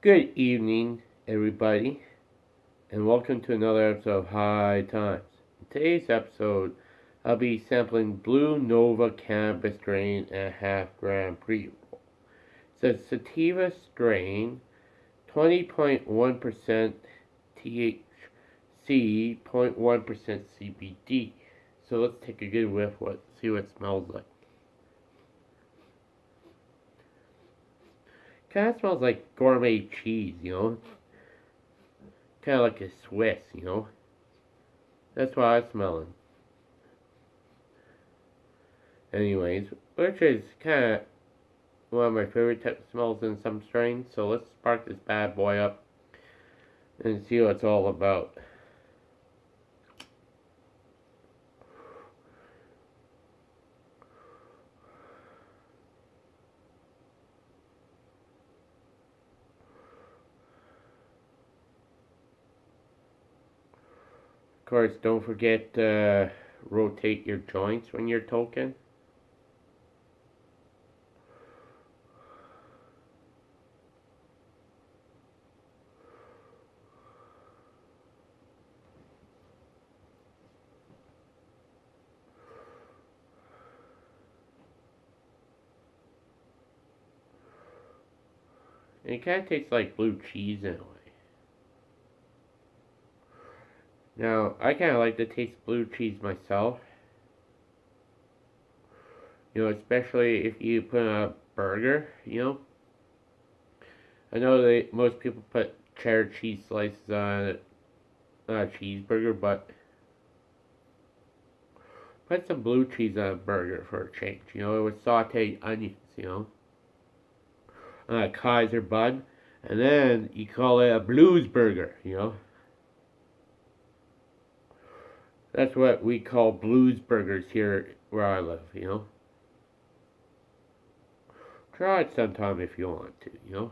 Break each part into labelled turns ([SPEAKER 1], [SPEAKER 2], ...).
[SPEAKER 1] Good evening, everybody, and welcome to another episode of High Times. In today's episode, I'll be sampling Blue Nova Cannabis Strain and a half gram pre roll. It's a sativa strain, 20.1% THC, 0.1% CBD. So let's take a good whiff, what, see what it smells like. Kind of smells like gourmet cheese, you know? Kind of like a Swiss, you know? That's what I'm smelling. Anyways, which is kind of one of my favorite type of smells in some strains. So let's spark this bad boy up and see what it's all about. Course, don't forget to rotate your joints when you're toking. It kind of tastes like blue cheese in a way. Now, I kind of like to taste blue cheese myself. You know, especially if you put a burger, you know. I know that most people put cheddar cheese slices on it, a cheeseburger, but put some blue cheese on a burger for a change. You know, with sauteed onions, you know. On a Kaiser bun. And then you call it a blues burger, you know. That's what we call blues burgers here where I live, you know. Try it sometime if you want to, you know.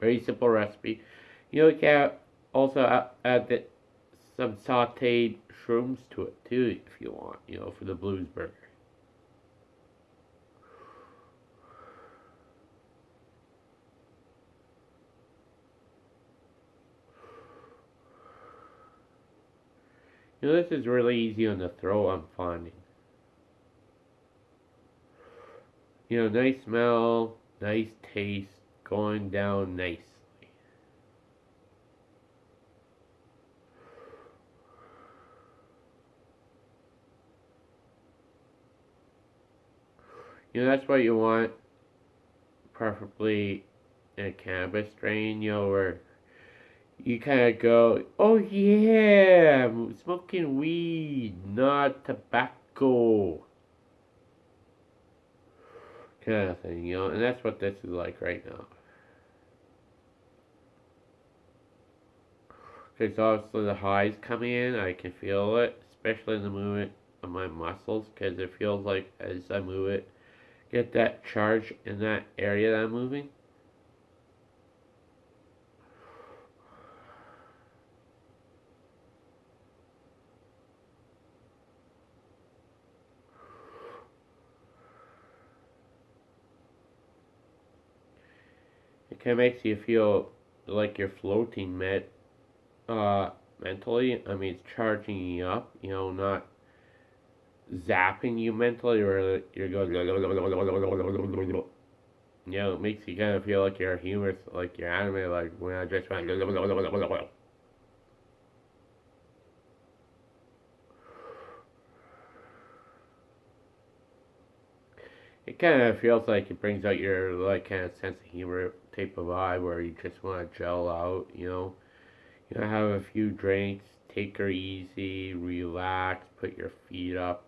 [SPEAKER 1] Very simple recipe. You know, you can also add the, some sauteed shrooms to it too if you want, you know, for the blues burger. You know, this is really easy on the throat, I'm finding. You know, nice smell, nice taste, going down nicely. You know, that's what you want, preferably in a cannabis strain, you know, where you kind of go, oh yeah, smoking weed, not tobacco. Kind of thing, you know, and that's what this is like right now. Because obviously the highs coming in, I can feel it, especially in the movement of my muscles, because it feels like as I move it, get that charge in that area that I'm moving. Kind of makes you feel like you're floating med, uh, mentally. I mean, it's charging you up, you know, not zapping you mentally or you're going, you know, it makes you kind of feel like you're humorous, like you're anime, like when I just went, it kind of feels like it brings out your like kind of sense of humor type of vibe where you just want to gel out, you know. You know, have a few drinks, take her easy, relax, put your feet up.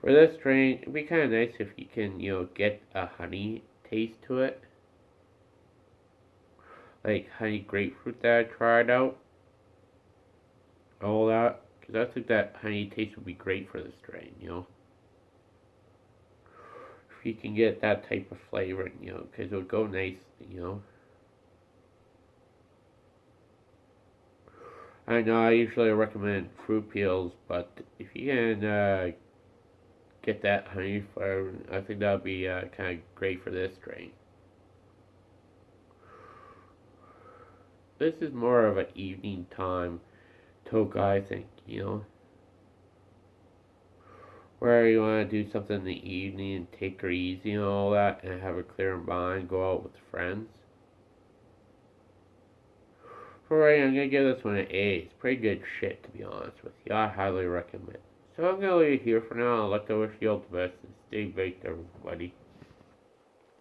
[SPEAKER 1] For this drink, it'd be kind of nice if you can, you know, get a honey taste to it. Like honey grapefruit that I tried out all that. Because I think that honey taste would be great for the strain, you know. If you can get that type of flavor, you know, because it would go nice, you know. I know I usually recommend fruit peels, but if you can uh, get that honey for, I think that would be uh, kind of great for this strain. This is more of an evening time toke, I think, you know. Where you want to do something in the evening and take her easy and all that and have a clear mind, go out with friends. Alright, I'm gonna give this one an A. It's pretty good shit, to be honest with you. I highly recommend. So I'm gonna leave it here for now. I'd like to wish you all the best and stay baked, everybody.